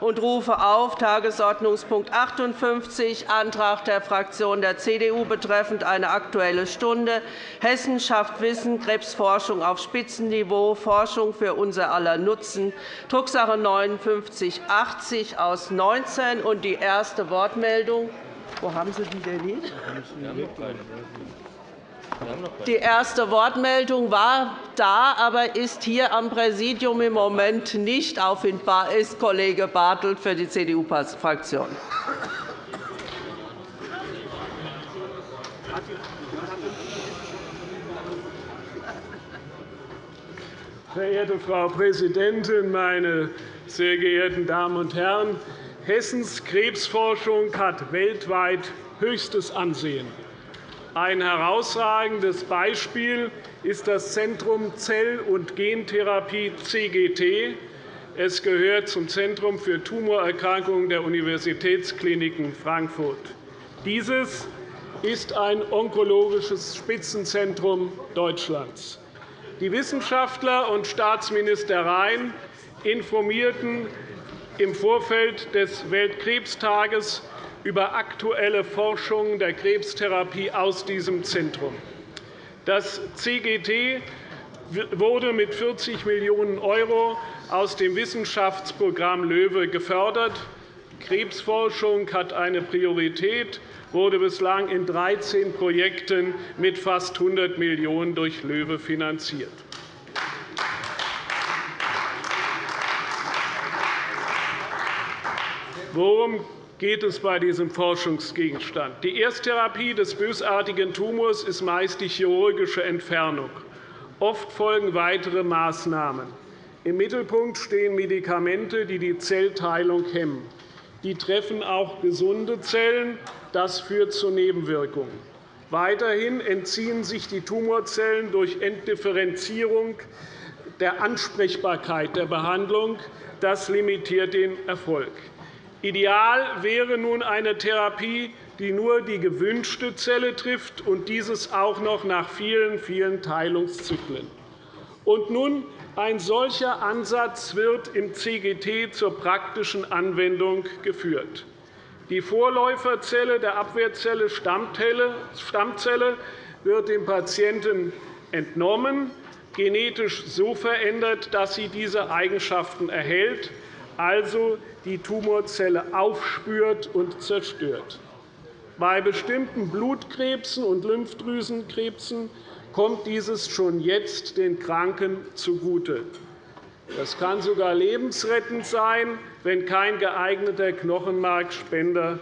und rufe auf Tagesordnungspunkt 58, Antrag der Fraktion der CDU betreffend eine Aktuelle Stunde Hessen schafft Wissen, Krebsforschung auf Spitzenniveau, Forschung für unser aller Nutzen, Drucksache 5980 aus 19. Und die erste Wortmeldung wo haben Sie die denn nicht? Die erste Wortmeldung war da, aber ist hier am Präsidium im Moment nicht auffindbar, ist Kollege Bartelt für die CDU-Fraktion. Verehrte Frau Präsidentin, meine sehr geehrten Damen und Herren! Hessens Krebsforschung hat weltweit höchstes Ansehen. Ein herausragendes Beispiel ist das Zentrum Zell- und Gentherapie CGT. Es gehört zum Zentrum für Tumorerkrankungen der Universitätskliniken Frankfurt. Dieses ist ein onkologisches Spitzenzentrum Deutschlands. Die Wissenschaftler und Staatsminister Rhein informierten im Vorfeld des Weltkrebstages über aktuelle Forschung der Krebstherapie aus diesem Zentrum. Das CGT wurde mit 40 Millionen € aus dem Wissenschaftsprogramm LOEWE gefördert. Krebsforschung hat eine Priorität, wurde bislang in 13 Projekten mit fast 100 Millionen € durch LOEWE finanziert. Worum geht es bei diesem Forschungsgegenstand? Die Ersttherapie des bösartigen Tumors ist meist die chirurgische Entfernung. Oft folgen weitere Maßnahmen. Im Mittelpunkt stehen Medikamente, die die Zellteilung hemmen. Die treffen auch gesunde Zellen. Das führt zu Nebenwirkungen. Weiterhin entziehen sich die Tumorzellen durch Entdifferenzierung der Ansprechbarkeit der Behandlung. Das limitiert den Erfolg. Ideal wäre nun eine Therapie, die nur die gewünschte Zelle trifft, und dieses auch noch nach vielen, vielen Teilungszyklen. Und nun, ein solcher Ansatz wird im CGT zur praktischen Anwendung geführt. Die Vorläuferzelle der Abwehrzelle Stammzelle wird dem Patienten entnommen, genetisch so verändert, dass sie diese Eigenschaften erhält, also die Tumorzelle aufspürt und zerstört. Bei bestimmten Blutkrebsen und Lymphdrüsenkrebsen kommt dieses schon jetzt den Kranken zugute. Das kann sogar lebensrettend sein, wenn kein geeigneter Knochenmarkspender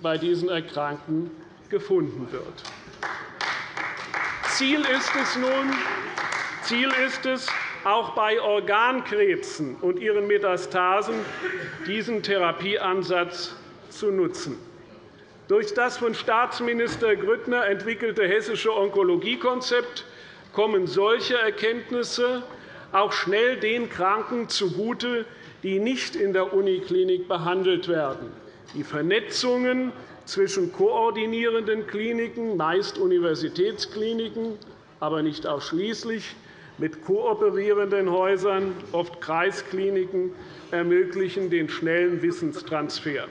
bei diesen Erkrankten gefunden wird. Ziel ist es nun, Ziel ist es, auch bei Organkrebsen und ihren Metastasen diesen Therapieansatz zu nutzen. Durch das von Staatsminister Grüttner entwickelte hessische Onkologiekonzept kommen solche Erkenntnisse auch schnell den Kranken zugute, die nicht in der Uniklinik behandelt werden. Die Vernetzungen zwischen koordinierenden Kliniken, meist Universitätskliniken, aber nicht ausschließlich, mit kooperierenden Häusern, oft Kreiskliniken, ermöglichen den schnellen Wissenstransfer.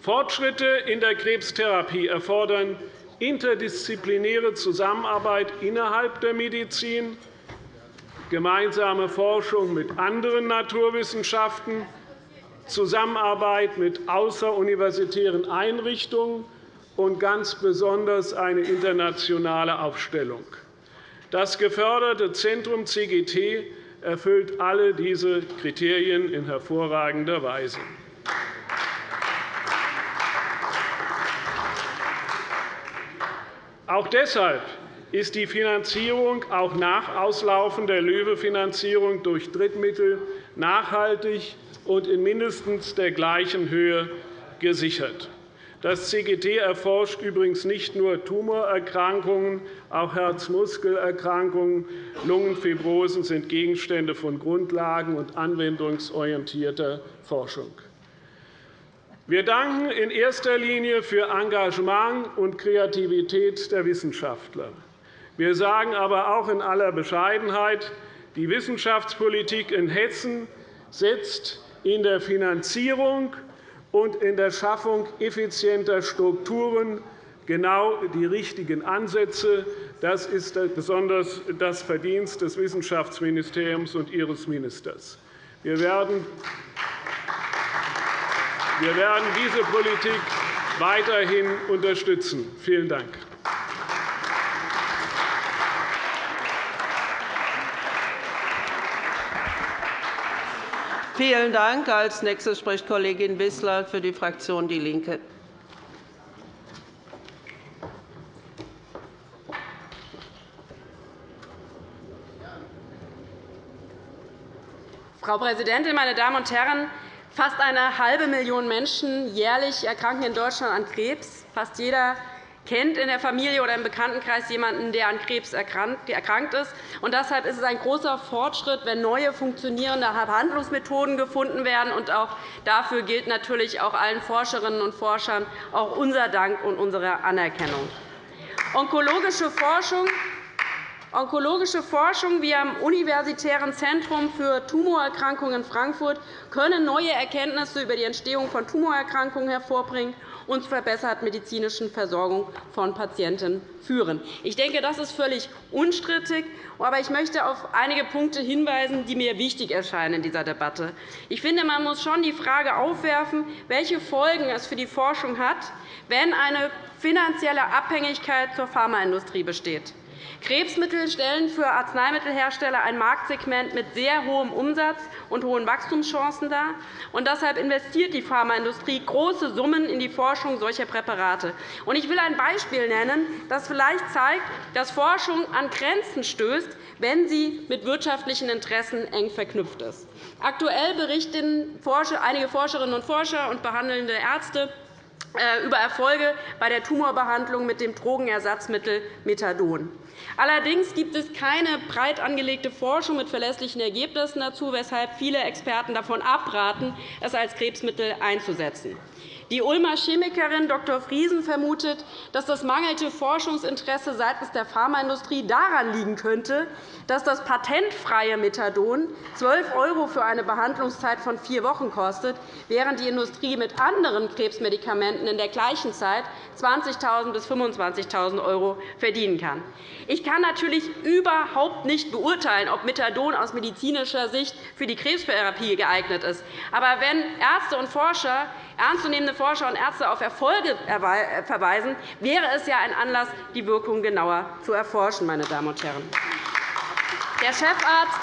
Fortschritte in der Krebstherapie erfordern interdisziplinäre Zusammenarbeit innerhalb der Medizin, gemeinsame Forschung mit anderen Naturwissenschaften, Zusammenarbeit mit außeruniversitären Einrichtungen und ganz besonders eine internationale Aufstellung. Das geförderte Zentrum CGT erfüllt alle diese Kriterien in hervorragender Weise. Auch deshalb ist die Finanzierung auch nach Auslaufen der LOEWE-Finanzierung durch Drittmittel nachhaltig und in mindestens der gleichen Höhe gesichert. Das CGT erforscht übrigens nicht nur Tumorerkrankungen, auch Herzmuskelerkrankungen, Lungenfibrosen sind Gegenstände von Grundlagen- und anwendungsorientierter Forschung. Wir danken in erster Linie für Engagement und Kreativität der Wissenschaftler. Wir sagen aber auch in aller Bescheidenheit, die Wissenschaftspolitik in Hessen setzt in der Finanzierung und in der Schaffung effizienter Strukturen genau die richtigen Ansätze. Das ist besonders das Verdienst des Wissenschaftsministeriums und Ihres Ministers. Wir werden diese Politik weiterhin unterstützen. Vielen Dank. Vielen Dank. Als nächste spricht Kollegin Wissler für die Fraktion DIE LINKE. Frau Präsidentin, meine Damen und Herren! Fast eine halbe Million Menschen jährlich erkranken in Deutschland an Krebs. Fast jeder kennt in der Familie oder im Bekanntenkreis jemanden, der an Krebs erkrankt ist. Und deshalb ist es ein großer Fortschritt, wenn neue funktionierende Behandlungsmethoden gefunden werden. Und auch dafür gilt natürlich auch allen Forscherinnen und Forschern auch unser Dank und unsere Anerkennung. Onkologische Forschung Onkologische Forschung wie am Universitären Zentrum für Tumorerkrankungen in Frankfurt können neue Erkenntnisse über die Entstehung von Tumorerkrankungen hervorbringen und zur verbesserten medizinischen Versorgung von Patienten führen. Ich denke, das ist völlig unstrittig. Aber ich möchte auf einige Punkte hinweisen, die mir wichtig erscheinen in dieser Debatte. Ich finde, man muss schon die Frage aufwerfen, welche Folgen es für die Forschung hat, wenn eine finanzielle Abhängigkeit zur Pharmaindustrie besteht. Krebsmittel stellen für Arzneimittelhersteller ein Marktsegment mit sehr hohem Umsatz und hohen Wachstumschancen dar. Und deshalb investiert die Pharmaindustrie große Summen in die Forschung solcher Präparate. Ich will ein Beispiel nennen, das vielleicht zeigt, dass Forschung an Grenzen stößt, wenn sie mit wirtschaftlichen Interessen eng verknüpft ist. Aktuell berichten einige Forscherinnen und Forscher und behandelnde Ärzte über Erfolge bei der Tumorbehandlung mit dem Drogenersatzmittel Methadon. Allerdings gibt es keine breit angelegte Forschung mit verlässlichen Ergebnissen dazu, weshalb viele Experten davon abraten, es als Krebsmittel einzusetzen. Die Ulmer Chemikerin Dr. Friesen vermutet, dass das mangelnde Forschungsinteresse seitens der Pharmaindustrie daran liegen könnte, dass das patentfreie Methadon 12 € für eine Behandlungszeit von vier Wochen kostet, während die Industrie mit anderen Krebsmedikamenten in der gleichen Zeit 20.000 bis 25.000 € verdienen kann. Ich kann natürlich überhaupt nicht beurteilen, ob Methadon aus medizinischer Sicht für die Krebstherapie geeignet ist. Aber wenn Ärzte und Forscher ernstzunehmende Forscher und Ärzte auf Erfolge verweisen, wäre es ja ein Anlass, die Wirkung genauer zu erforschen. Meine Damen und Herren. Der Chefarzt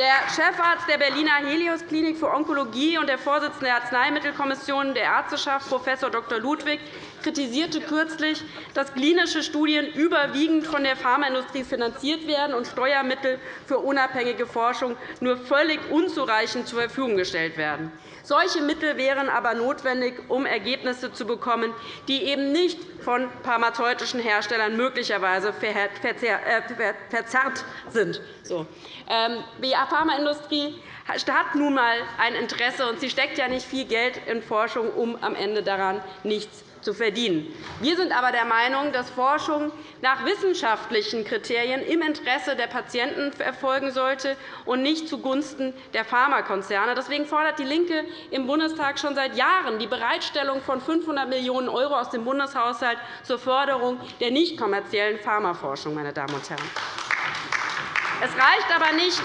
der Chefarzt der Berliner Helios Klinik für Onkologie und der Vorsitzende der Arzneimittelkommission der Ärzteschaft, Prof. Dr. Ludwig, kritisierte kürzlich, dass klinische Studien überwiegend von der Pharmaindustrie finanziert werden und Steuermittel für unabhängige Forschung nur völlig unzureichend zur Verfügung gestellt werden. Solche Mittel wären aber notwendig, um Ergebnisse zu bekommen, die eben nicht von pharmazeutischen Herstellern möglicherweise äh, verzerrt sind. Die Pharmaindustrie hat nun einmal ein Interesse, und sie steckt ja nicht viel Geld in Forschung, um am Ende daran nichts zu verdienen. Wir sind aber der Meinung, dass Forschung nach wissenschaftlichen Kriterien im Interesse der Patienten erfolgen sollte und nicht zugunsten der Pharmakonzerne. Deswegen fordert DIE LINKE im Bundestag schon seit Jahren die Bereitstellung von 500 Millionen € aus dem Bundeshaushalt zur Förderung der nicht kommerziellen Pharmaforschung. Meine Damen und Herren. Es reicht aber nicht,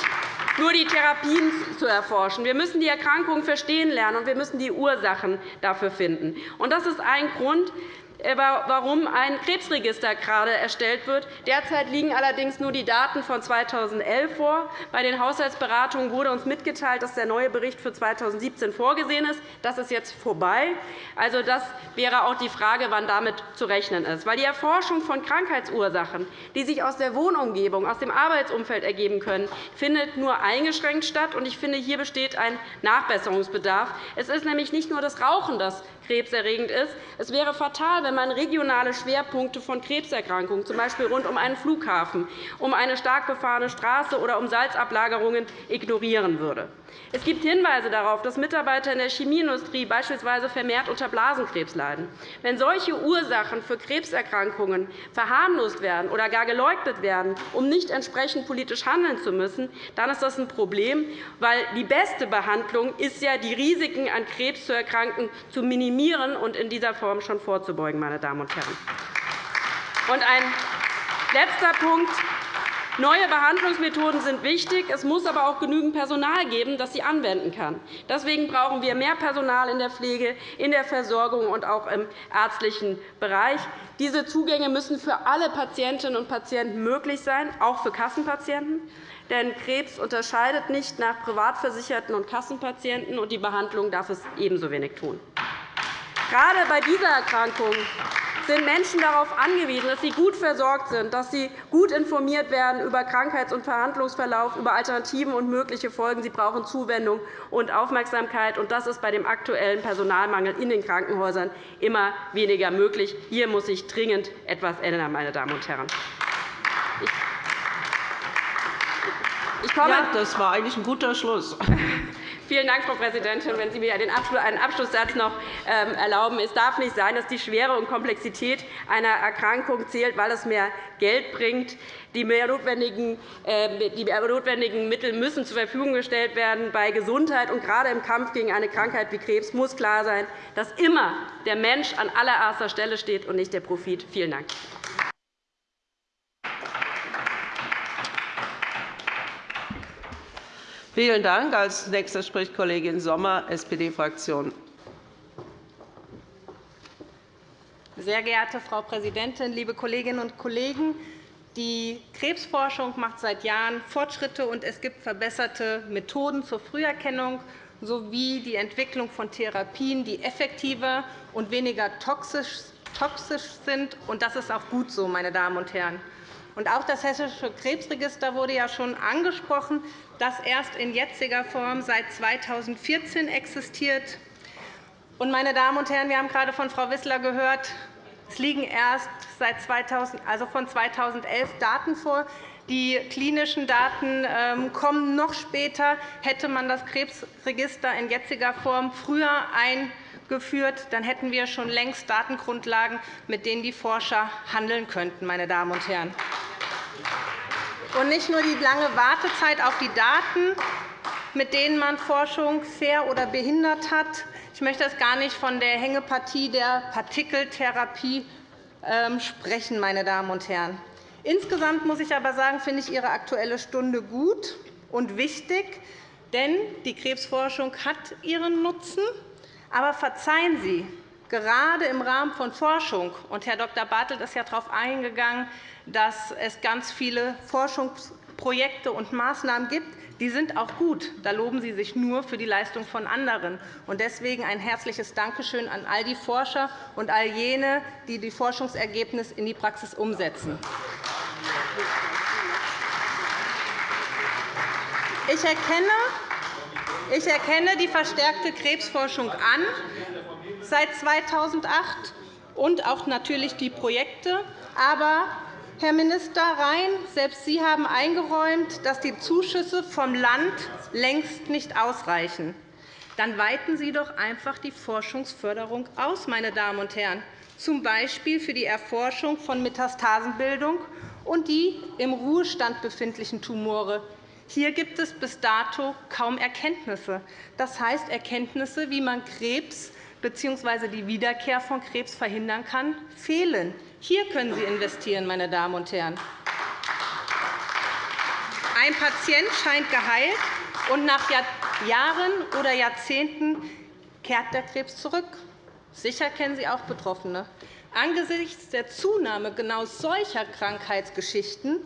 nur die Therapien zu erforschen. Wir müssen die Erkrankung verstehen lernen, und wir müssen die Ursachen dafür finden. Das ist ein Grund, warum ein Krebsregister gerade erstellt wird. Derzeit liegen allerdings nur die Daten von 2011 vor. Bei den Haushaltsberatungen wurde uns mitgeteilt, dass der neue Bericht für 2017 vorgesehen ist. Das ist jetzt vorbei. Also, das wäre auch die Frage, wann damit zu rechnen ist. Weil die Erforschung von Krankheitsursachen, die sich aus der Wohnumgebung, aus dem Arbeitsumfeld ergeben können, findet nur eingeschränkt statt. Ich finde, hier besteht ein Nachbesserungsbedarf. Es ist nämlich nicht nur das Rauchen, das krebserregend ist. Es wäre fatal, wenn man regionale Schwerpunkte von Krebserkrankungen, z. B. rund um einen Flughafen, um eine stark befahrene Straße oder um Salzablagerungen, ignorieren würde. Es gibt Hinweise darauf, dass Mitarbeiter in der Chemieindustrie beispielsweise vermehrt unter Blasenkrebs leiden. Wenn solche Ursachen für Krebserkrankungen verharmlost werden oder gar geleugnet werden, um nicht entsprechend politisch handeln zu müssen, dann ist das ein Problem, weil die beste Behandlung ist ja, die Risiken an Krebs zu erkranken zu minimieren und in dieser Form schon vorzubeugen. Meine Damen und Herren. Und ein letzter Punkt. Neue Behandlungsmethoden sind wichtig. Es muss aber auch genügend Personal geben, das sie anwenden kann. Deswegen brauchen wir mehr Personal in der Pflege, in der Versorgung und auch im ärztlichen Bereich. Diese Zugänge müssen für alle Patientinnen und Patienten möglich sein, auch für Kassenpatienten. Denn Krebs unterscheidet nicht nach Privatversicherten und Kassenpatienten, und die Behandlung darf es ebenso wenig tun. Gerade bei dieser Erkrankung sind Menschen darauf angewiesen, dass sie gut versorgt sind, dass sie gut informiert werden über Krankheits- und Verhandlungsverlauf, über Alternativen und mögliche Folgen. Sie brauchen Zuwendung und Aufmerksamkeit. und Das ist bei dem aktuellen Personalmangel in den Krankenhäusern immer weniger möglich. Hier muss sich dringend etwas ändern. Meine Damen und Herren. Ich komme ja, das war eigentlich ein guter Schluss. Vielen Dank, Frau Präsidentin. Wenn Sie mir einen Abschlusssatz noch ähm, erlauben. Es darf nicht sein, dass die Schwere und Komplexität einer Erkrankung zählt, weil es mehr Geld bringt. Die mehr notwendigen Mittel müssen zur Verfügung gestellt werden. Bei Gesundheit und gerade im Kampf gegen eine Krankheit wie Krebs muss klar sein, dass immer der Mensch an allererster Stelle steht und nicht der Profit. Vielen Dank. Vielen Dank. Als nächster spricht Kollegin Sommer, SPD-Fraktion. Sehr geehrte Frau Präsidentin, liebe Kolleginnen und Kollegen! Die Krebsforschung macht seit Jahren Fortschritte, und es gibt verbesserte Methoden zur Früherkennung sowie die Entwicklung von Therapien, die effektiver und weniger toxisch sind. Das ist auch gut so, meine Damen und Herren. Und auch das Hessische Krebsregister wurde ja schon angesprochen, das erst in jetziger Form seit 2014 existiert. Und, meine Damen und Herren, wir haben gerade von Frau Wissler gehört, es liegen erst seit 2000, also von 2011 Daten vor. Die klinischen Daten ähm, kommen noch später. Hätte man das Krebsregister in jetziger Form früher eingeführt, dann hätten wir schon längst Datengrundlagen, mit denen die Forscher handeln könnten. Meine Damen und Herren. Und nicht nur die lange Wartezeit auf die Daten, mit denen man Forschung fair oder behindert hat. Ich möchte jetzt gar nicht von der Hängepartie der Partikeltherapie ähm, sprechen, meine Damen und Herren. Insgesamt muss ich aber sagen, finde ich Ihre Aktuelle Stunde gut und wichtig, denn die Krebsforschung hat ihren Nutzen. Aber verzeihen Sie, gerade im Rahmen von Forschung, und Herr Dr. Bartelt ist ja darauf eingegangen, dass es ganz viele Forschungsprojekte und Maßnahmen gibt. Die sind auch gut. Da loben Sie sich nur für die Leistung von anderen. Deswegen ein herzliches Dankeschön an all die Forscher und all jene, die die Forschungsergebnisse in die Praxis umsetzen. Ich erkenne, ich erkenne die verstärkte Krebsforschung an seit 2008 und auch natürlich die Projekte. Aber Herr Minister Rhein, selbst Sie haben eingeräumt, dass die Zuschüsse vom Land längst nicht ausreichen. Dann weiten Sie doch einfach die Forschungsförderung aus, meine Damen und Herren, z. B. für die Erforschung von Metastasenbildung und die im Ruhestand befindlichen Tumore. Hier gibt es bis dato kaum Erkenntnisse. Das heißt Erkenntnisse, wie man Krebs bzw. die Wiederkehr von Krebs verhindern kann, fehlen. Hier können Sie investieren, meine Damen und Herren. Ein Patient scheint geheilt, und nach Jahren oder Jahrzehnten kehrt der Krebs zurück. Sicher kennen Sie auch Betroffene. Angesichts der Zunahme genau solcher Krankheitsgeschichten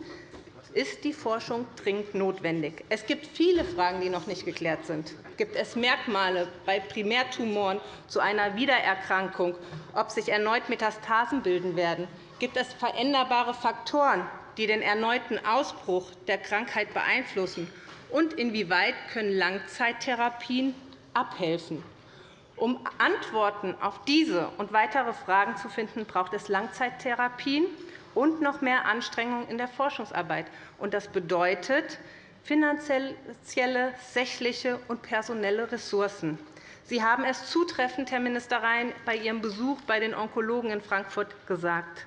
ist die Forschung dringend notwendig. Es gibt viele Fragen, die noch nicht geklärt sind. Gibt es Merkmale bei Primärtumoren zu einer Wiedererkrankung, ob sich erneut Metastasen bilden werden? Gibt es veränderbare Faktoren, die den erneuten Ausbruch der Krankheit beeinflussen? Und inwieweit können Langzeittherapien abhelfen? Um Antworten auf diese und weitere Fragen zu finden, braucht es Langzeittherapien und noch mehr Anstrengungen in der Forschungsarbeit. Das bedeutet finanzielle, sächliche und personelle Ressourcen. Sie haben es zutreffend, Herr Minister Rhein, bei Ihrem Besuch bei den Onkologen in Frankfurt gesagt.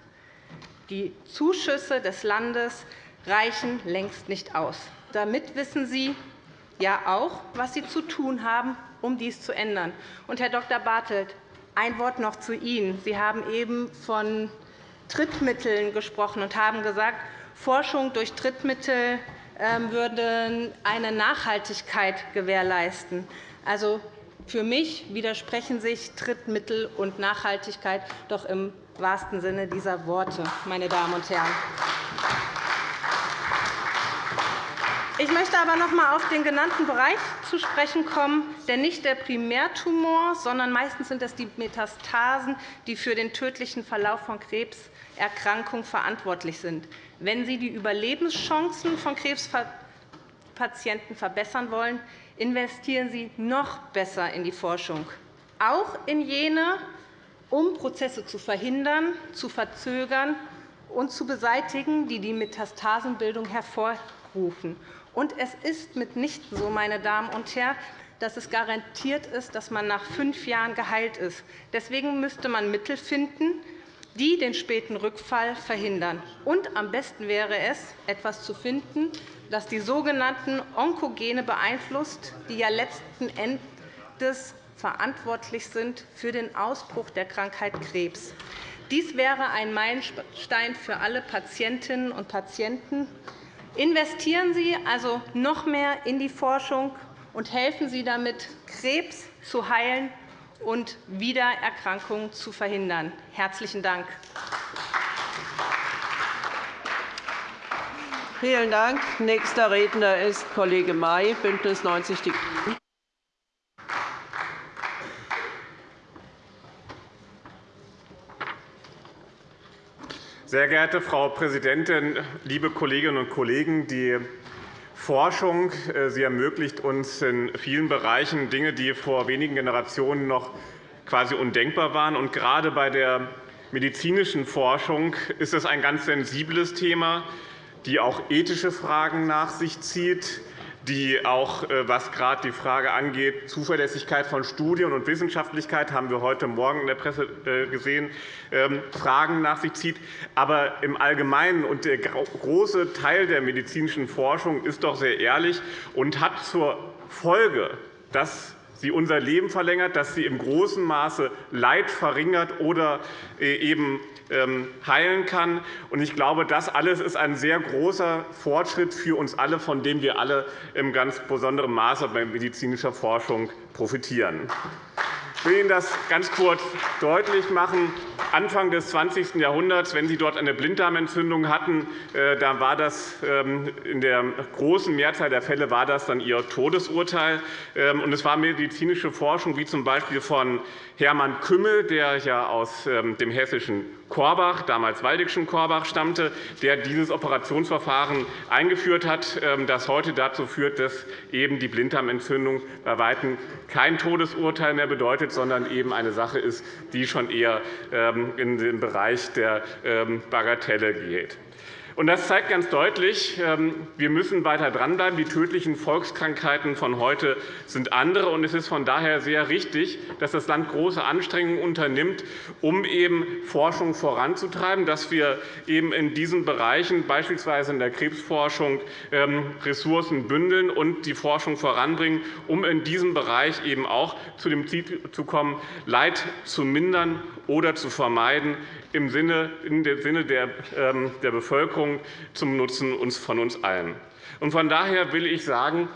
Die Zuschüsse des Landes reichen längst nicht aus. Damit wissen Sie ja auch, was Sie zu tun haben, um dies zu ändern. Und, Herr Dr. Bartelt, ein Wort noch zu Ihnen. Sie haben eben von Drittmitteln gesprochen und haben gesagt, Forschung durch Drittmittel ähm, würde eine Nachhaltigkeit gewährleisten. Also, für mich widersprechen sich Drittmittel und Nachhaltigkeit doch im wahrsten Sinne dieser Worte, meine Damen und Herren. Ich möchte aber noch einmal auf den genannten Bereich zu sprechen kommen, denn nicht der Primärtumor, sondern meistens sind es die Metastasen, die für den tödlichen Verlauf von Krebserkrankungen verantwortlich sind. Wenn Sie die Überlebenschancen von Krebspatienten verbessern wollen, investieren Sie noch besser in die Forschung, auch in jene, um Prozesse zu verhindern, zu verzögern und zu beseitigen, die die Metastasenbildung hervorrufen. Und es ist mitnichten so, meine Damen und Herren, dass es garantiert ist, dass man nach fünf Jahren geheilt ist. Deswegen müsste man Mittel finden, die den späten Rückfall verhindern. Und am besten wäre es, etwas zu finden, das die sogenannten Onkogene beeinflusst, die ja letzten Endes verantwortlich sind für den Ausbruch der Krankheit Krebs. Dies wäre ein Meilenstein für alle Patientinnen und Patienten. Investieren Sie also noch mehr in die Forschung und helfen Sie damit, Krebs zu heilen und Wiedererkrankungen zu verhindern. – Herzlichen Dank. Vielen Dank. Nächster Redner ist Kollege May, BÜNDNIS 90 die GRÜNEN. Sehr geehrte Frau Präsidentin, liebe Kolleginnen und Kollegen! Die Forschung äh, sie ermöglicht uns in vielen Bereichen Dinge, die vor wenigen Generationen noch quasi undenkbar waren. Und gerade bei der medizinischen Forschung ist es ein ganz sensibles Thema, die auch ethische Fragen nach sich zieht, die auch, äh, was gerade die Frage angeht, Zuverlässigkeit von Studien und Wissenschaftlichkeit, haben wir heute Morgen in der Presse äh, gesehen, ähm, Fragen nach sich zieht. Aber im Allgemeinen und der große Teil der medizinischen Forschung ist doch sehr ehrlich und hat zur Folge, dass sie unser Leben verlängert, dass sie im großen Maße Leid verringert oder äh, eben ähm, heilen kann. Ich glaube, das alles ist ein sehr großer Fortschritt für uns alle, von dem wir alle in ganz besonderem Maße bei medizinischer Forschung profitieren. Ich will Ihnen das ganz kurz deutlich machen. Anfang des 20. Jahrhunderts, wenn Sie dort eine Blinddarmentzündung hatten, äh, da war das ähm, in der großen Mehrzahl der Fälle war das dann Ihr Todesurteil. Ähm, es war medizinische Forschung, wie z. B. von Hermann Kümmel, der ja aus ähm, dem hessischen Korbach, damals Waldigschen Korbach, stammte, der dieses Operationsverfahren eingeführt hat, ähm, das heute dazu führt, dass eben die Blinddarmentzündung bei Weitem kein Todesurteil mehr bedeutet, sondern eben eine Sache ist, die schon eher ähm, in den Bereich der Bagatelle geht. Das zeigt ganz deutlich, ähm, wir müssen weiter dranbleiben. Die tödlichen Volkskrankheiten von heute sind andere. Es ist von daher sehr richtig, dass das Land große Anstrengungen unternimmt, um eben Forschung voranzutreiben, dass wir eben in diesen Bereichen, beispielsweise in der Krebsforschung, ähm, Ressourcen bündeln und die Forschung voranbringen, um in diesem Bereich eben auch zu dem Ziel zu kommen, Leid zu mindern oder zu vermeiden, im Sinne, im Sinne der, ähm, der Bevölkerung zum Nutzen von uns allen. Von daher will ich sagen,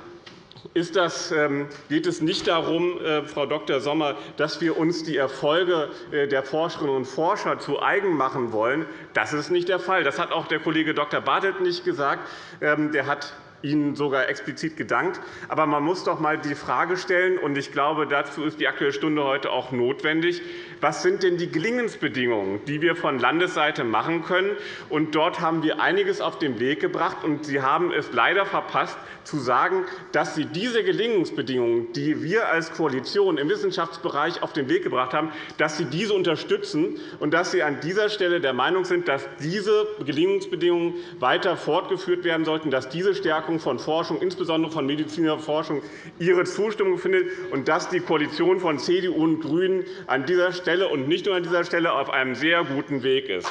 das, ähm, geht es nicht darum, äh, Frau Dr. Sommer, dass wir uns die Erfolge äh, der Forscherinnen und Forscher zu eigen machen wollen. Das ist nicht der Fall. Das hat auch der Kollege Dr. Bartelt nicht gesagt. Ähm, der hat Ihnen sogar explizit gedankt. Aber man muss doch einmal die Frage stellen, und ich glaube, dazu ist die Aktuelle Stunde heute auch notwendig, was sind denn die Gelingensbedingungen, die wir von Landesseite machen können? Und dort haben wir einiges auf den Weg gebracht. Und Sie haben es leider verpasst, zu sagen, dass Sie diese Gelingensbedingungen, die wir als Koalition im Wissenschaftsbereich auf den Weg gebracht haben, dass Sie diese unterstützen und dass Sie an dieser Stelle der Meinung sind, dass diese Gelingensbedingungen weiter fortgeführt werden sollten, dass diese Stärkung von Forschung, insbesondere von medizinischer Forschung, ihre Zustimmung findet und dass die Koalition von CDU und GRÜNEN an dieser Stelle und nicht nur an dieser Stelle auf einem sehr guten Weg ist.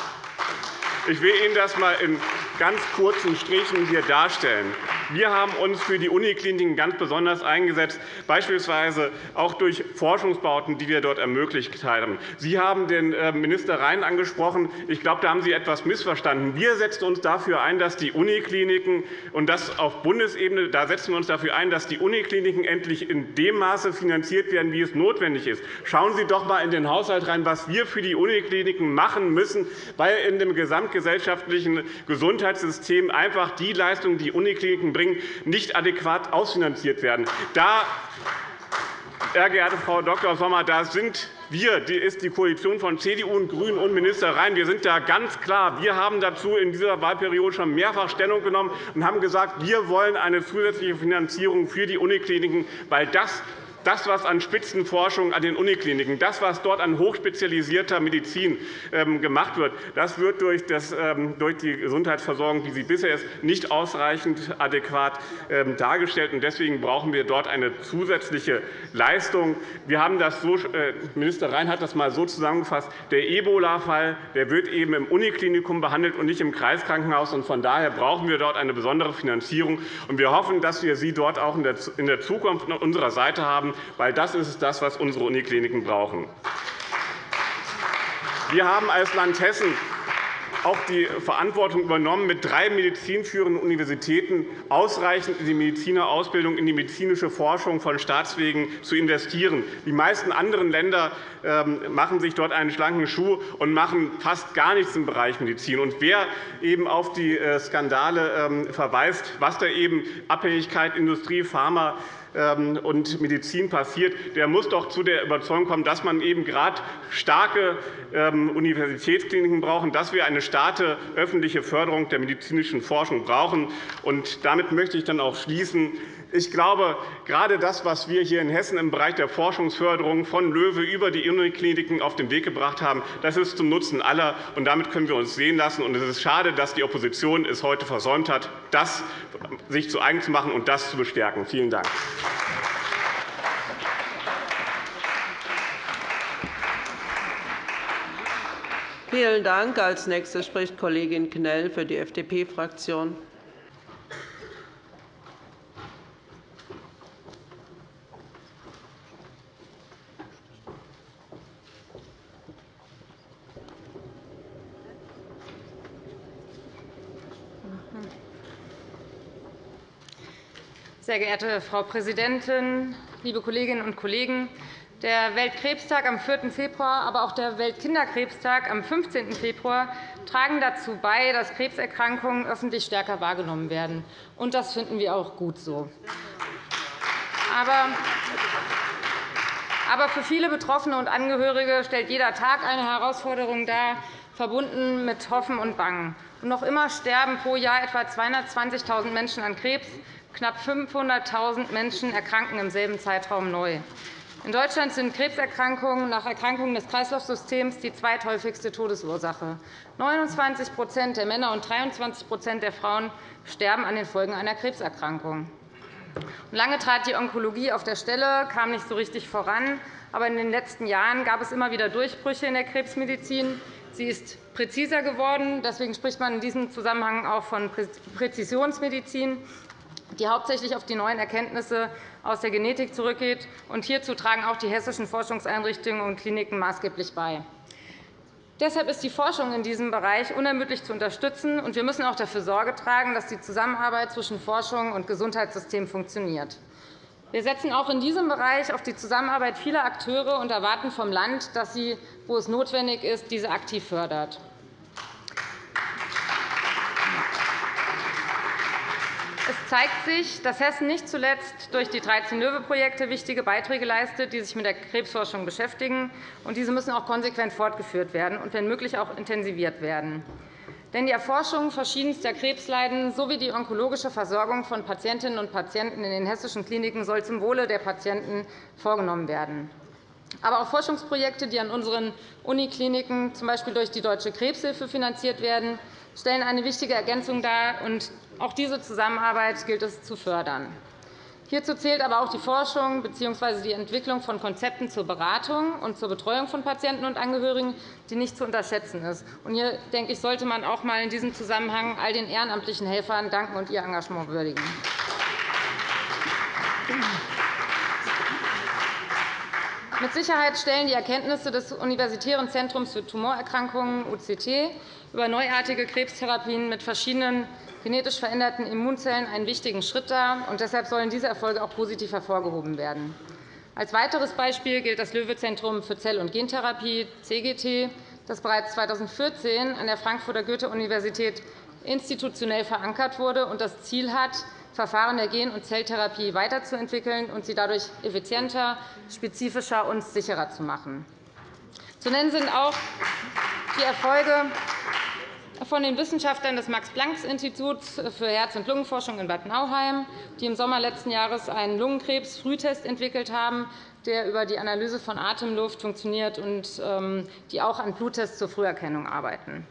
Ich will Ihnen das einmal in ganz kurzen Strichen hier darstellen. Wir haben uns für die Unikliniken ganz besonders eingesetzt, beispielsweise auch durch Forschungsbauten, die wir dort ermöglicht haben. Sie haben den äh, Minister Rhein angesprochen. Ich glaube, da haben Sie etwas missverstanden. Wir setzen uns dafür ein, dass die Unikliniken und das auf Bundesebene, da setzen wir uns dafür ein, dass die Unikliniken endlich in dem Maße finanziert werden, wie es notwendig ist. Schauen Sie doch einmal in den Haushalt rein, was wir für die Unikliniken machen müssen, weil in dem gesamtgesellschaftlichen Gesundheitssystem einfach die Leistungen, die Unikliniken bringen, nicht adäquat ausfinanziert werden. Da, sehr geehrte Frau Dr. Sommer, da sind wir, die ist die Koalition von CDU und GRÜNEN und Minister Rhein, wir sind da ganz klar. Wir haben dazu in dieser Wahlperiode schon mehrfach Stellung genommen und haben gesagt, wir wollen eine zusätzliche Finanzierung für die Unikliniken, weil das das, was an Spitzenforschung an den Unikliniken, das, was dort an hochspezialisierter Medizin ähm, gemacht wird, das wird ähm, durch die Gesundheitsversorgung, wie sie bisher ist, nicht ausreichend adäquat ähm, dargestellt. Deswegen brauchen wir dort eine zusätzliche Leistung. Wir haben das so, äh, Minister Rhein hat das einmal so zusammengefasst. Der Ebola-Fall wird eben im Uniklinikum behandelt und nicht im Kreiskrankenhaus. Von daher brauchen wir dort eine besondere Finanzierung. Wir hoffen, dass wir Sie dort auch in der Zukunft an unserer Seite haben, weil das ist das, was unsere Unikliniken brauchen. Wir haben als Land Hessen auch die Verantwortung übernommen, mit drei medizinführenden Universitäten ausreichend in die Medizinerausbildung, in die medizinische Forschung von Staatswegen zu investieren. Die meisten anderen Länder ähm, machen sich dort einen schlanken Schuh und machen fast gar nichts im Bereich Medizin. Und wer eben auf die äh, Skandale ähm, verweist, was da eben Abhängigkeit Industrie, Pharma und Medizin passiert, der muss doch zu der Überzeugung kommen, dass man eben gerade starke ähm, Universitätskliniken braucht, dass wir eine starke öffentliche Förderung der medizinischen Forschung brauchen. Und damit möchte ich dann auch schließen. Ich glaube, gerade das, was wir hier in Hessen im Bereich der Forschungsförderung von LOEWE über die Unikliniken auf den Weg gebracht haben, das ist zum Nutzen aller. Und damit können wir uns sehen lassen. Und es ist schade, dass die Opposition es heute versäumt hat, das sich zu eigen zu machen und das zu bestärken. Vielen Dank. Vielen Dank. Als Nächste spricht Kollegin Knell für die FDP-Fraktion. Sehr geehrte Frau Präsidentin, liebe Kolleginnen und Kollegen! Der Weltkrebstag am 4. Februar, aber auch der Weltkinderkrebstag am 15. Februar tragen dazu bei, dass Krebserkrankungen öffentlich stärker wahrgenommen werden. Und das finden wir auch gut so. Aber für viele Betroffene und Angehörige stellt jeder Tag eine Herausforderung dar, verbunden mit Hoffen und Bangen. Noch immer sterben pro Jahr etwa 220.000 Menschen an Krebs. Knapp 500.000 Menschen erkranken im selben Zeitraum neu. In Deutschland sind Krebserkrankungen nach Erkrankungen des Kreislaufsystems die zweithäufigste Todesursache. 29% der Männer und 23% der Frauen sterben an den Folgen einer Krebserkrankung. Lange trat die Onkologie auf der Stelle, kam nicht so richtig voran. Aber in den letzten Jahren gab es immer wieder Durchbrüche in der Krebsmedizin. Sie ist präziser geworden. Deswegen spricht man in diesem Zusammenhang auch von Präzisionsmedizin die hauptsächlich auf die neuen Erkenntnisse aus der Genetik zurückgeht. hierzu tragen auch die hessischen Forschungseinrichtungen und Kliniken maßgeblich bei. Deshalb ist die Forschung in diesem Bereich unermüdlich zu unterstützen. und Wir müssen auch dafür Sorge tragen, dass die Zusammenarbeit zwischen Forschung und Gesundheitssystem funktioniert. Wir setzen auch in diesem Bereich auf die Zusammenarbeit vieler Akteure und erwarten vom Land, dass sie, wo es notwendig ist, diese aktiv fördert. Zeigt sich, dass Hessen nicht zuletzt durch die 13 Löwe-Projekte wichtige Beiträge leistet, die sich mit der Krebsforschung beschäftigen. Diese müssen auch konsequent fortgeführt werden und wenn möglich auch intensiviert werden. Denn die Erforschung verschiedenster Krebsleiden sowie die onkologische Versorgung von Patientinnen und Patienten in den hessischen Kliniken soll zum Wohle der Patienten vorgenommen werden. Aber auch Forschungsprojekte, die an unseren Unikliniken z. B. durch die Deutsche Krebshilfe finanziert werden, stellen eine wichtige Ergänzung dar. Auch diese Zusammenarbeit gilt es zu fördern. Hierzu zählt aber auch die Forschung bzw. die Entwicklung von Konzepten zur Beratung und zur Betreuung von Patienten und Angehörigen, die nicht zu unterschätzen ist. Hier denke ich, sollte man auch einmal in diesem Zusammenhang all den ehrenamtlichen Helfern danken und ihr Engagement würdigen. Mit Sicherheit stellen die Erkenntnisse des Universitären Zentrums für Tumorerkrankungen UCT über neuartige Krebstherapien mit verschiedenen genetisch veränderten Immunzellen einen wichtigen Schritt dar. und Deshalb sollen diese Erfolge auch positiv hervorgehoben werden. Als weiteres Beispiel gilt das Löwe-Zentrum für Zell- und Gentherapie CGT, das bereits 2014 an der Frankfurter Goethe-Universität institutionell verankert wurde und das Ziel hat, Verfahren der Gen- und Zelltherapie weiterzuentwickeln und sie dadurch effizienter, spezifischer und sicherer zu machen. Zu nennen sind auch die Erfolge von den Wissenschaftlern des Max-Planck-Instituts für Herz- und Lungenforschung in Bad Nauheim, die im Sommer letzten Jahres einen Lungenkrebs-Frühtest entwickelt haben, der über die Analyse von Atemluft funktioniert und ähm, die auch an Bluttests zur Früherkennung arbeiten.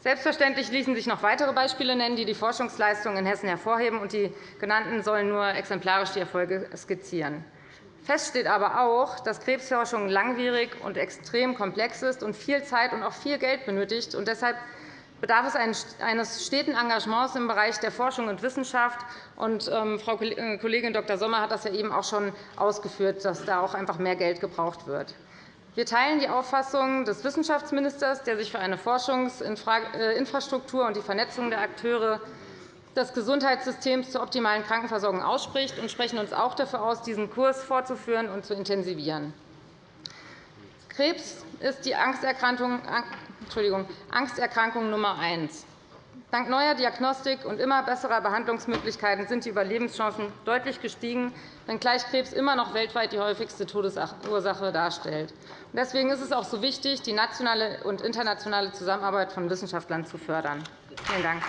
Selbstverständlich ließen sich noch weitere Beispiele nennen, die die Forschungsleistungen in Hessen hervorheben. und Die genannten sollen nur exemplarisch die Erfolge skizzieren. Fest steht aber auch, dass Krebsforschung langwierig und extrem komplex ist und viel Zeit und auch viel Geld benötigt. Und deshalb bedarf es eines steten Engagements im Bereich der Forschung und Wissenschaft. Und, ähm, Frau äh, Kollegin Dr. Sommer hat das ja eben auch schon ausgeführt, dass da auch einfach mehr Geld gebraucht wird. Wir teilen die Auffassung des Wissenschaftsministers, der sich für eine Forschungsinfrastruktur äh, und die Vernetzung der Akteure des Gesundheitssystems zur optimalen Krankenversorgung ausspricht, und sprechen uns auch dafür aus, diesen Kurs fortzuführen und zu intensivieren. Krebs ist die Angsterkrankung Entschuldigung, Angsterkrankung Nummer eins. Dank neuer Diagnostik und immer besserer Behandlungsmöglichkeiten sind die Überlebenschancen deutlich gestiegen, wenngleich Krebs immer noch weltweit die häufigste Todesursache darstellt. Deswegen ist es auch so wichtig, die nationale und internationale Zusammenarbeit von Wissenschaftlern zu fördern. Vielen Dank.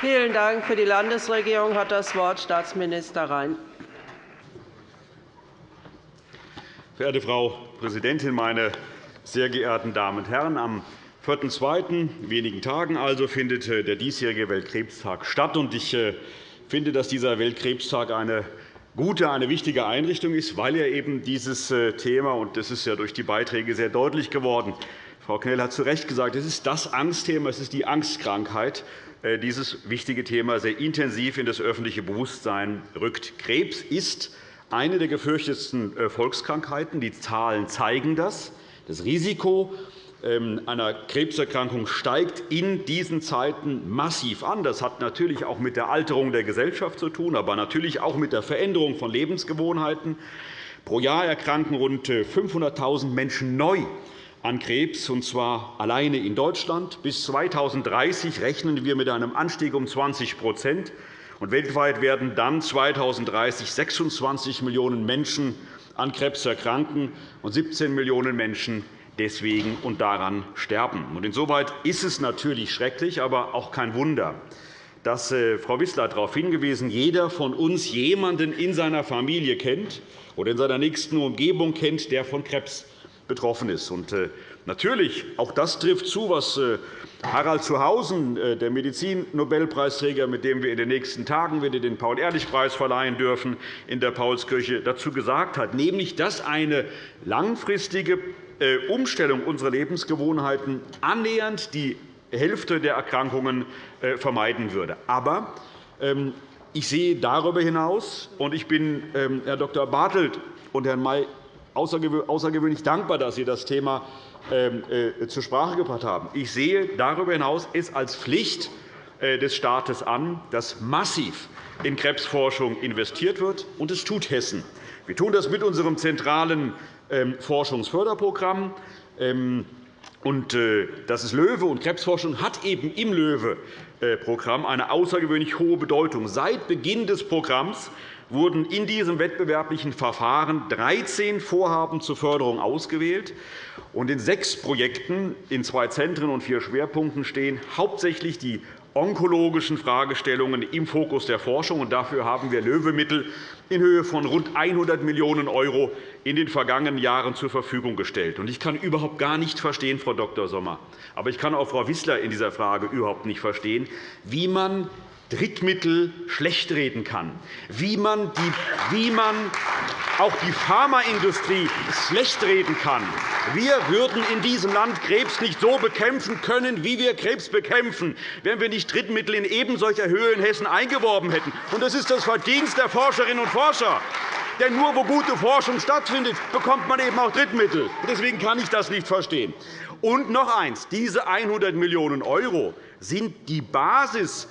Vielen Dank. Für die Landesregierung hat das Wort Staatsminister Rhein. Verehrte Frau Präsidentin, meine sehr geehrten Damen und Herren! Am 4.2., wenigen Tagen also, findet äh, der diesjährige Weltkrebstag statt. Ich äh, finde, dass dieser Weltkrebstag eine gute, eine wichtige Einrichtung ist, weil er eben dieses äh, Thema, und das ist ja durch die Beiträge sehr deutlich geworden, Frau Knell hat zu Recht gesagt, es ist das Angstthema, es ist die Angstkrankheit, dieses wichtige Thema sehr intensiv in das öffentliche Bewusstsein rückt. Krebs ist eine der gefürchtetsten äh, Volkskrankheiten. Die Zahlen zeigen das. Das Risiko ähm, einer Krebserkrankung steigt in diesen Zeiten massiv an. Das hat natürlich auch mit der Alterung der Gesellschaft zu tun, aber natürlich auch mit der Veränderung von Lebensgewohnheiten. Pro Jahr erkranken rund 500.000 äh, Menschen neu an Krebs, und zwar alleine in Deutschland. Bis 2030 rechnen wir mit einem Anstieg um 20 und weltweit werden dann 2030 26 Millionen Menschen an Krebs erkranken und 17 Millionen Menschen deswegen und daran sterben. Insoweit ist es natürlich schrecklich, aber auch kein Wunder, dass äh, Frau Wissler darauf hingewiesen, jeder von uns jemanden in seiner Familie kennt oder in seiner nächsten Umgebung kennt, der von Krebs betroffen ist. Äh, natürlich, auch das trifft zu, was äh, Harald Zuhausen, äh, der Medizin-Nobelpreisträger, mit dem wir in den nächsten Tagen wieder den Paul-Ehrlich-Preis verleihen dürfen, in der Paulskirche dazu gesagt hat, nämlich dass eine langfristige Umstellung unserer Lebensgewohnheiten annähernd die Hälfte der Erkrankungen vermeiden würde. Aber ähm, ich sehe darüber hinaus, und ich bin ähm, Herr Dr. Bartelt und Herrn May außergewöhnlich dankbar, dass Sie das Thema ähm, äh, zur Sprache gebracht haben. Ich sehe darüber hinaus es als Pflicht äh, des Staates an, dass massiv in Krebsforschung investiert wird, und es tut Hessen. Wir tun das mit unserem zentralen ähm, Forschungsförderprogramm. Ähm, Und äh, das ist LOEWE, und Krebsforschung hat eben im LOEWE-Programm eine außergewöhnlich hohe Bedeutung. Seit Beginn des Programms wurden in diesem wettbewerblichen Verfahren 13 Vorhaben zur Förderung ausgewählt. Und in sechs Projekten in zwei Zentren und vier Schwerpunkten stehen hauptsächlich die onkologischen Fragestellungen im Fokus der Forschung. Dafür haben wir LOEWE-Mittel in Höhe von rund 100 Millionen € in den vergangenen Jahren zur Verfügung gestellt. Ich kann überhaupt gar nicht verstehen, Frau Dr. Sommer, aber ich kann auch Frau Wissler in dieser Frage überhaupt nicht verstehen, wie man Drittmittel schlechtreden kann, wie man, die, wie man auch die Pharmaindustrie schlechtreden kann. Wir würden in diesem Land Krebs nicht so bekämpfen können, wie wir Krebs bekämpfen, wenn wir nicht Drittmittel in ebensolcher Höhe in Hessen eingeworben hätten. Das ist das Verdienst der Forscherinnen und Forscher. Denn nur wo gute Forschung stattfindet, bekommt man eben auch Drittmittel. Deswegen kann ich das nicht verstehen. Und noch eines. Diese 100 Millionen € sind die Basis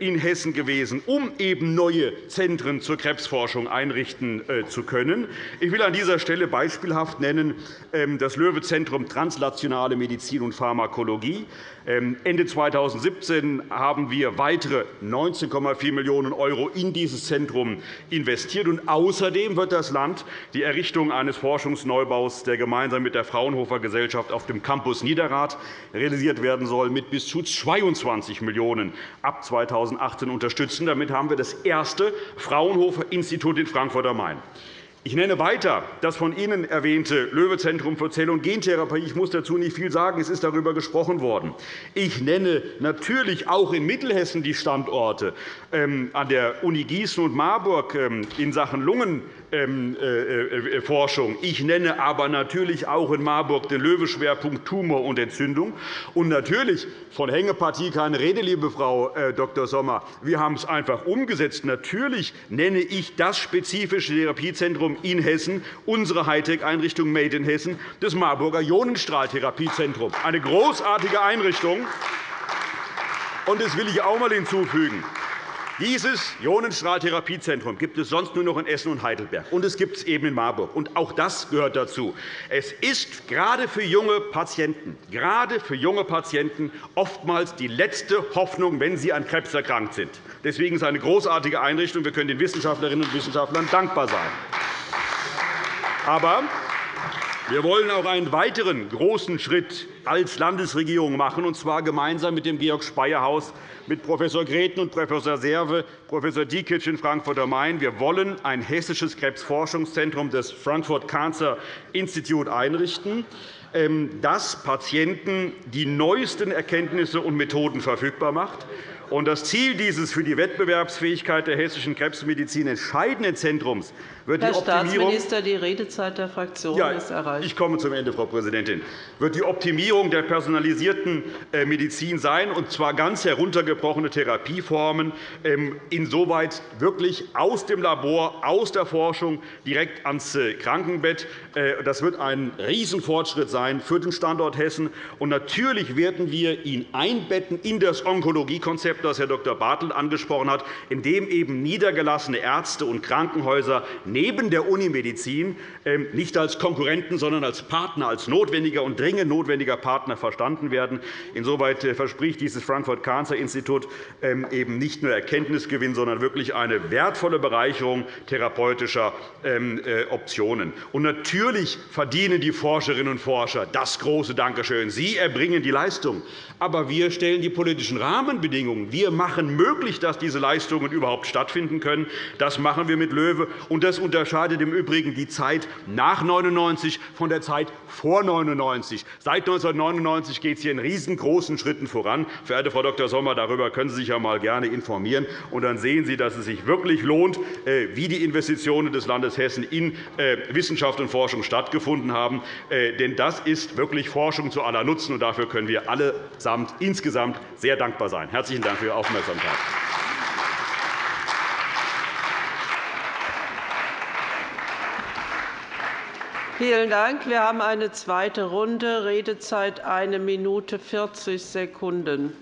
in Hessen gewesen, um eben neue Zentren zur Krebsforschung einrichten äh, zu können. Ich will an dieser Stelle beispielhaft nennen ähm, das Löwe-Zentrum Translationale Medizin und Pharmakologie. Ähm, Ende 2017 haben wir weitere 19,4 Millionen € in dieses Zentrum investiert. außerdem wird das Land die Errichtung eines Forschungsneubaus, der gemeinsam mit der Fraunhofer Gesellschaft auf dem Campus Niederrad realisiert werden soll, mit bis zu 22 Millionen € ab 2018 unterstützen. Damit haben wir das erste Fraunhofer-Institut in Frankfurt am Main. Ich nenne weiter das von Ihnen erwähnte Löwe-Zentrum für Zell- und Gentherapie. Ich muss dazu nicht viel sagen. Es ist darüber gesprochen worden. Ich nenne natürlich auch in Mittelhessen die Standorte ähm, an der Uni Gießen und Marburg ähm, in Sachen Lungen Forschung. Ich nenne aber natürlich auch in Marburg den Löwe-Schwerpunkt Tumor und Entzündung. Und natürlich von Hängepartie keine Rede, liebe Frau äh, Dr. Sommer. Wir haben es einfach umgesetzt. Natürlich nenne ich das spezifische Therapiezentrum in Hessen, unsere Hightech-Einrichtung Made in Hessen, das Marburger Ionenstrahltherapiezentrum. Eine großartige Einrichtung. Und das will ich auch einmal hinzufügen. Dieses Ionenstrahltherapiezentrum gibt es sonst nur noch in Essen und Heidelberg, und es gibt es eben in Marburg. Und auch das gehört dazu. Es ist gerade für junge Patienten, gerade für junge Patienten oftmals die letzte Hoffnung, wenn sie an Krebs erkrankt sind. Deswegen ist es eine großartige Einrichtung. Wir können den Wissenschaftlerinnen und Wissenschaftlern dankbar sein. Aber wir wollen auch einen weiteren großen Schritt als Landesregierung machen, und zwar gemeinsam mit dem Georg-Speyer-Haus, mit Prof. Greten und Prof. Serve, Prof. Diekic in Frankfurt am Main. Wir wollen ein hessisches Krebsforschungszentrum des Frankfurt Cancer Institute einrichten, ähm, das Patienten die neuesten Erkenntnisse und Methoden verfügbar macht das Ziel dieses für die Wettbewerbsfähigkeit der hessischen Krebsmedizin entscheidenden Zentrums wird Herr die Optimierung Staatsminister, die Redezeit der Fraktion ja, ist erreicht. Ich komme zum Ende, Frau Präsidentin. Wird die Optimierung der personalisierten äh, Medizin sein, und zwar ganz heruntergebrochene Therapieformen, ähm, insoweit wirklich aus dem Labor, aus der Forschung direkt ans äh, Krankenbett. Äh, das wird ein Riesenfortschritt sein für den Standort Hessen. Und natürlich werden wir ihn einbetten in das Onkologiekonzept, das Herr Dr. Bartelt angesprochen hat, in dem eben niedergelassene Ärzte und Krankenhäuser neben der Unimedizin ähm, nicht als Konkurrenten, sondern als Partner, als notwendiger und dringend notwendiger Partner verstanden werden. Insoweit äh, verspricht dieses Frankfurt Cancer Institut ähm, eben nicht nur Erkenntnisgewinn, sondern wirklich eine wertvolle Bereicherung therapeutischer ähm, äh, Optionen. Und natürlich verdienen die Forscherinnen und Forscher das große Dankeschön. Sie erbringen die Leistung. Aber wir stellen die politischen Rahmenbedingungen. Wir machen möglich, dass diese Leistungen überhaupt stattfinden können. Das machen wir mit LOEWE. Und das unterscheidet im Übrigen die Zeit nach 1999 von der Zeit vor 1999. Seit 1999 geht es hier in riesengroßen Schritten voran. Verehrte Frau Dr. Sommer, darüber können Sie sich ja mal gerne informieren. Und dann sehen Sie, dass es sich wirklich lohnt, äh, wie die Investitionen des Landes Hessen in äh, Wissenschaft und Forschung stattgefunden haben. Äh, denn das ist wirklich Forschung zu aller Nutzen. Und dafür können wir allesamt Amt insgesamt sehr dankbar sein. – Herzlichen Dank für Ihre Aufmerksamkeit. Vielen Dank. Wir haben eine zweite Runde, Redezeit 1 Minute 40 Sekunden.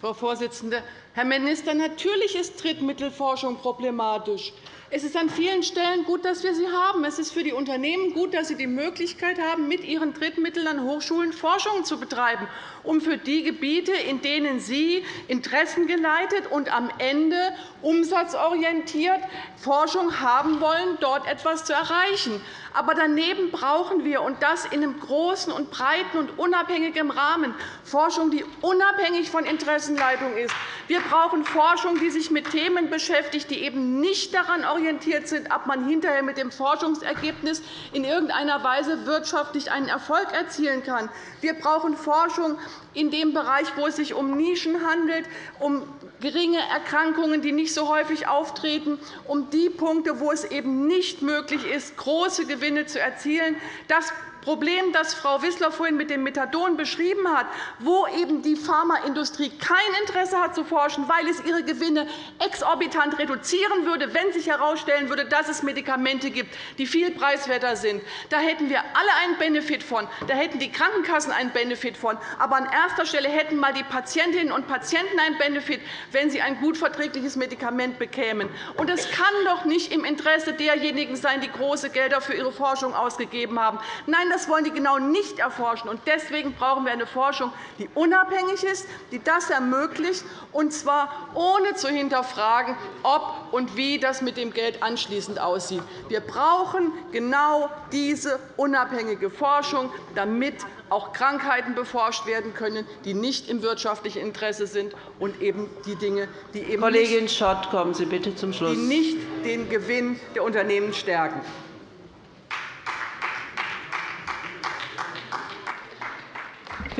Frau Vorsitzende, Herr Minister, natürlich ist Drittmittelforschung problematisch. Es ist an vielen Stellen gut, dass wir sie haben. Es ist für die Unternehmen gut, dass sie die Möglichkeit haben, mit ihren Drittmitteln an Hochschulen Forschung zu betreiben, um für die Gebiete, in denen sie interessengeleitet und am Ende umsatzorientiert Forschung haben wollen, dort etwas zu erreichen. Aber daneben brauchen wir, und das in einem großen und breiten und unabhängigen Rahmen, Forschung, die unabhängig von Interessenleitung ist. Wir brauchen Forschung, die sich mit Themen beschäftigt, die eben nicht daran orientiert sind, ob man hinterher mit dem Forschungsergebnis in irgendeiner Weise wirtschaftlich einen Erfolg erzielen kann. Wir brauchen Forschung in dem Bereich, wo es sich um Nischen handelt, um geringe Erkrankungen, die nicht so häufig auftreten, um die Punkte, wo es eben nicht möglich ist, große Gewinne zu erzielen. Das Problem, das Frau Wissler vorhin mit dem Methadon beschrieben hat, wo eben die Pharmaindustrie kein Interesse hat zu forschen, weil es ihre Gewinne exorbitant reduzieren würde, wenn sich herausstellen würde, dass es Medikamente gibt, die viel preiswerter sind. Da hätten wir alle einen Benefit von, da hätten die Krankenkassen einen Benefit von, aber an erster Stelle hätten mal die Patientinnen und Patienten einen Benefit, wenn sie ein gut verträgliches Medikament bekämen. Und es kann doch nicht im Interesse derjenigen sein, die große Gelder für ihre Forschung ausgegeben haben. Nein, das wollen die genau nicht erforschen. Deswegen brauchen wir eine Forschung, die unabhängig ist, die das ermöglicht, und zwar ohne zu hinterfragen, ob und wie das mit dem Geld anschließend aussieht. Wir brauchen genau diese unabhängige Forschung, damit auch Krankheiten beforscht werden können, die nicht im wirtschaftlichen Interesse sind, und eben die Dinge, die eben Kollegin Schott, kommen Sie bitte zum Schluss. Die nicht den Gewinn der Unternehmen stärken.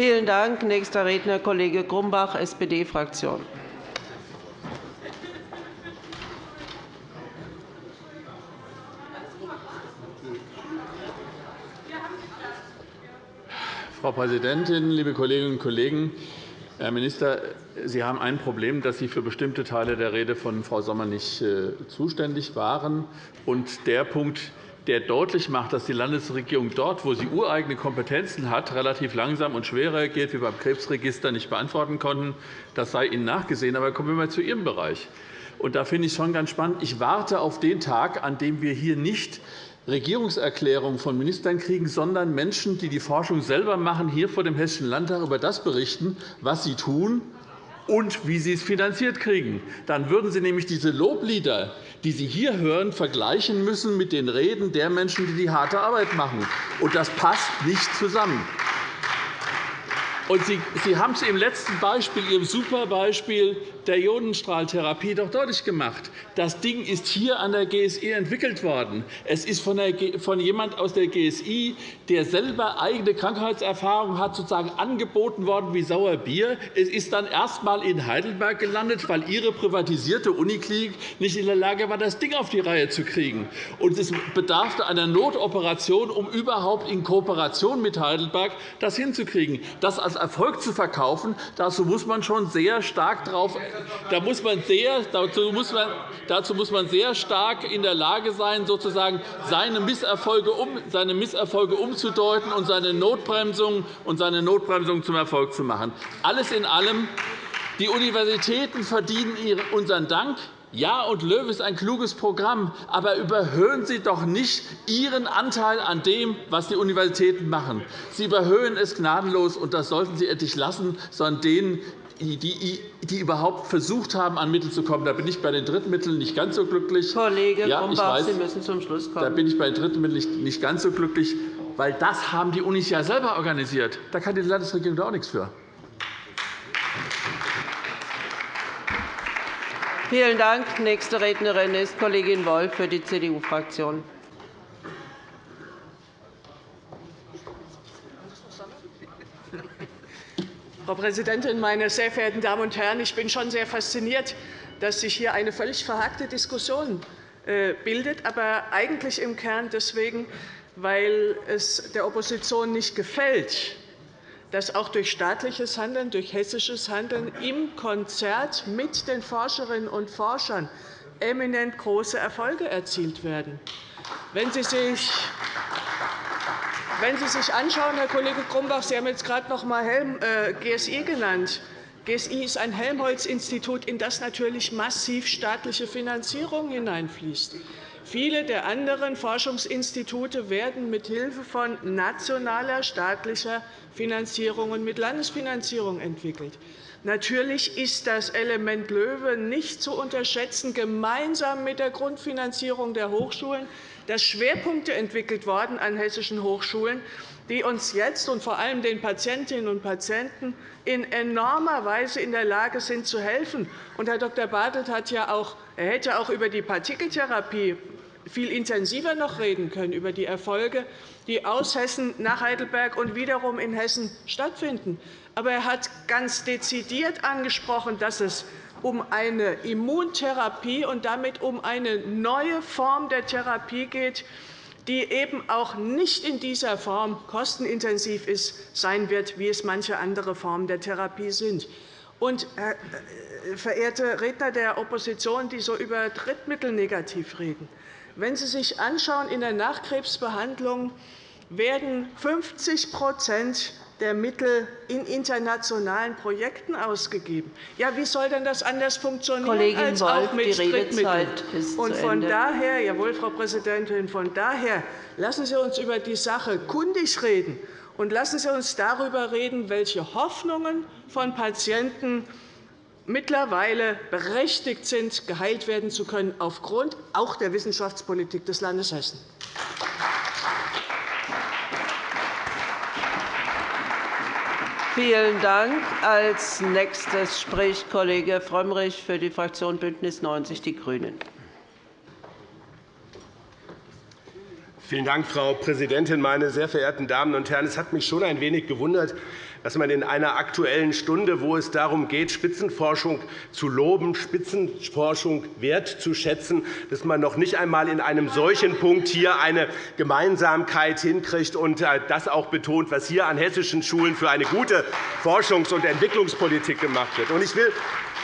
Vielen Dank. Nächster Redner Kollege Grumbach, SPD-Fraktion. Frau Präsidentin, liebe Kolleginnen und Kollegen! Herr Minister, Sie haben ein Problem, dass Sie für bestimmte Teile der Rede von Frau Sommer nicht äh, zuständig waren. Und der Punkt, der deutlich macht, dass die Landesregierung dort, wo sie ureigene Kompetenzen hat, relativ langsam und schwer reagiert, wie beim Krebsregister nicht beantworten konnten. Das sei Ihnen nachgesehen. Aber kommen wir einmal zu Ihrem Bereich. Und da finde ich schon ganz spannend. Ich warte auf den Tag, an dem wir hier nicht Regierungserklärungen von Ministern kriegen, sondern Menschen, die die Forschung selber machen, hier vor dem Hessischen Landtag über das berichten, was sie tun und wie sie es finanziert kriegen. Dann würden Sie nämlich diese Loblieder, die Sie hier hören, vergleichen müssen mit den Reden der Menschen, die die harte Arbeit machen. Und das passt nicht zusammen. Sie, Sie haben es im letzten Beispiel, Ihrem Superbeispiel der Ionenstrahltherapie, doch deutlich gemacht. Das Ding ist hier an der GSI entwickelt worden. Es ist von, der, von jemand aus der GSI, der selber eigene Krankheitserfahrung hat, sozusagen angeboten worden wie Sauerbier. Es ist dann erst einmal in Heidelberg gelandet, weil Ihre privatisierte Uniklinik nicht in der Lage war, das Ding auf die Reihe zu kriegen. Und es bedarf einer Notoperation, um überhaupt in Kooperation mit Heidelberg das hinzukriegen. Das als Erfolg zu verkaufen, dazu muss man schon sehr stark darauf da muss man sehr, dazu, muss man, dazu muss man sehr stark in der Lage sein, sozusagen seine Misserfolge, um, seine Misserfolge umzudeuten und seine Notbremsung, und seine Notbremsung zum Erfolg zu machen. Alles in allem, die Universitäten verdienen unseren Dank. Ja, und Löw ist ein kluges Programm, aber überhöhen Sie doch nicht Ihren Anteil an dem, was die Universitäten machen. Sie überhöhen es gnadenlos, und das sollten Sie endlich lassen, sondern denen, die, die überhaupt versucht haben, an Mittel zu kommen. Da bin ich bei den Drittmitteln nicht ganz so glücklich. Kollege ja, Grumbach, Sie müssen zum Schluss kommen. Da bin ich bei den Drittmitteln nicht ganz so glücklich, weil das haben die Unis ja selber organisiert. Da kann die Landesregierung doch auch nichts für. Vielen Dank. Nächste Rednerin ist Kollegin Wolf für die CDU-Fraktion. Frau Präsidentin, meine sehr verehrten Damen und Herren! Ich bin schon sehr fasziniert, dass sich hier eine völlig verhackte Diskussion äh, bildet, aber eigentlich im Kern deswegen, weil es der Opposition nicht gefällt, dass auch durch staatliches Handeln, durch hessisches Handeln im Konzert mit den Forscherinnen und Forschern eminent große Erfolge erzielt werden. Wenn Sie sich wenn Sie sich anschauen, Herr Kollege Grumbach, Sie haben jetzt gerade noch einmal äh, GSI genannt, GSI ist ein Helmholtz-Institut, in das natürlich massiv staatliche Finanzierung hineinfließt. Viele der anderen Forschungsinstitute werden mithilfe von nationaler staatlicher Finanzierung und mit Landesfinanzierung entwickelt. Natürlich ist das Element Löwe nicht zu unterschätzen, gemeinsam mit der Grundfinanzierung der Hochschulen, dass Schwerpunkte entwickelt worden an hessischen Hochschulen, die uns jetzt und vor allem den Patientinnen und Patienten in enormer Weise in der Lage sind, zu helfen. Herr Dr. Bartelt hat ja auch, er hätte auch über die Partikeltherapie viel intensiver noch reden können über die Erfolge, die aus Hessen nach Heidelberg und wiederum in Hessen stattfinden. Aber er hat ganz dezidiert angesprochen, dass es um eine Immuntherapie und damit um eine neue Form der Therapie geht, die eben auch nicht in dieser Form kostenintensiv ist, sein wird, wie es manche andere Formen der Therapie sind. Und, äh, verehrte Redner der Opposition, die so über Drittmittel negativ reden, wenn Sie sich anschauen, in der Nachkrebsbehandlung werden 50% der Mittel in internationalen Projekten ausgegeben. Ja, wie soll denn das anders funktionieren Kollegin als Wolf, auch mit ist Und von daher, jawohl, Frau Präsidentin, von daher lassen Sie uns über die Sache kundig reden und lassen Sie uns darüber reden, welche Hoffnungen von Patienten mittlerweile berechtigt sind, geheilt werden zu können, aufgrund auch der Wissenschaftspolitik des Landes Hessen. Vielen Dank. Als nächstes spricht Kollege Frömmrich für die Fraktion BÜNDNIS 90 die GRÜNEN. Vielen Dank, Frau Präsidentin, meine sehr verehrten Damen und Herren! Es hat mich schon ein wenig gewundert, dass man in einer Aktuellen Stunde, wo es darum geht, Spitzenforschung zu loben, Spitzenforschung wertzuschätzen, dass man noch nicht einmal in einem solchen Punkt hier eine Gemeinsamkeit hinkriegt und äh, das auch betont, was hier an hessischen Schulen für eine gute Forschungs- und Entwicklungspolitik gemacht wird. Ich will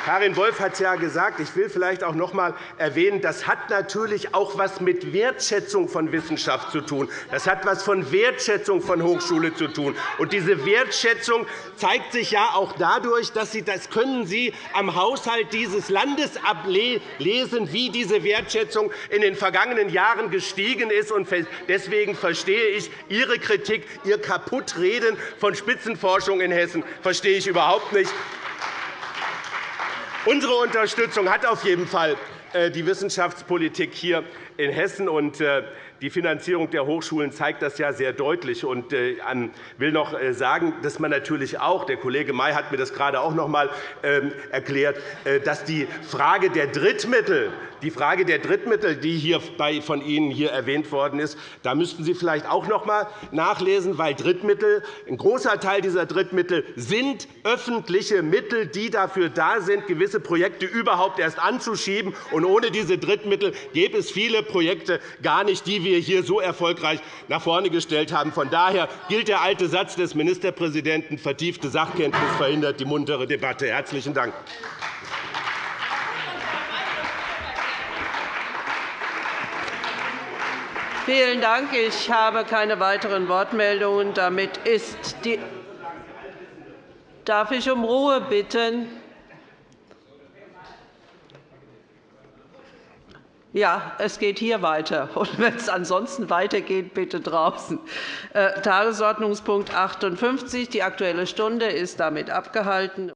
Karin Wolf hat es ja gesagt. Ich will vielleicht auch noch einmal erwähnen, das hat natürlich auch etwas mit Wertschätzung von Wissenschaft zu tun. Das hat etwas von Wertschätzung von Hochschule zu tun. Und diese Wertschätzung zeigt sich ja auch dadurch, dass Sie, das können Sie am Haushalt dieses Landes ablesen, wie diese Wertschätzung in den vergangenen Jahren gestiegen ist. Deswegen verstehe ich Ihre Kritik, Ihr Kaputtreden von Spitzenforschung in Hessen verstehe ich überhaupt nicht. Unsere Unterstützung hat auf jeden Fall äh, die Wissenschaftspolitik hier in Hessen. Äh, die Finanzierung der Hochschulen zeigt das ja sehr deutlich. Ich äh, will noch sagen, dass man natürlich auch, der Kollege May hat mir das gerade auch noch einmal ähm, erklärt, dass die Frage der Drittmittel die Frage der Drittmittel, die hier von Ihnen hier erwähnt worden ist, da müssten Sie vielleicht auch noch einmal nachlesen, weil Drittmittel, ein großer Teil dieser Drittmittel sind öffentliche Mittel, die dafür da sind, gewisse Projekte überhaupt erst anzuschieben. Und ohne diese Drittmittel gäbe es viele Projekte gar nicht, die wir hier so erfolgreich nach vorne gestellt haben. Von daher gilt der alte Satz des Ministerpräsidenten, vertiefte Sachkenntnis verhindert die muntere Debatte. – Herzlichen Dank. Vielen Dank. Ich habe keine weiteren Wortmeldungen. Damit ist die Darf ich um Ruhe bitten? Ja, es geht hier weiter. Und wenn es ansonsten weitergeht, bitte draußen. Äh, Tagesordnungspunkt 58. Die Aktuelle Stunde ist damit abgehalten.